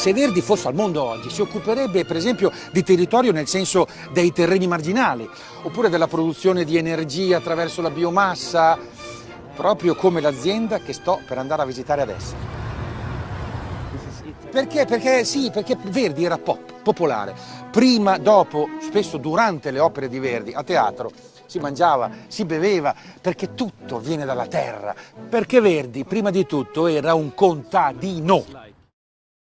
Se Verdi fosse al mondo oggi si occuperebbe per esempio di territorio nel senso dei terreni marginali, oppure della produzione di energia attraverso la biomassa, proprio come l'azienda che sto per andare a visitare adesso. Perché? Perché sì, perché Verdi era pop, popolare. Prima, dopo, spesso durante le opere di Verdi a teatro si mangiava, si beveva, perché tutto viene dalla terra. Perché Verdi, prima di tutto, era un contadino.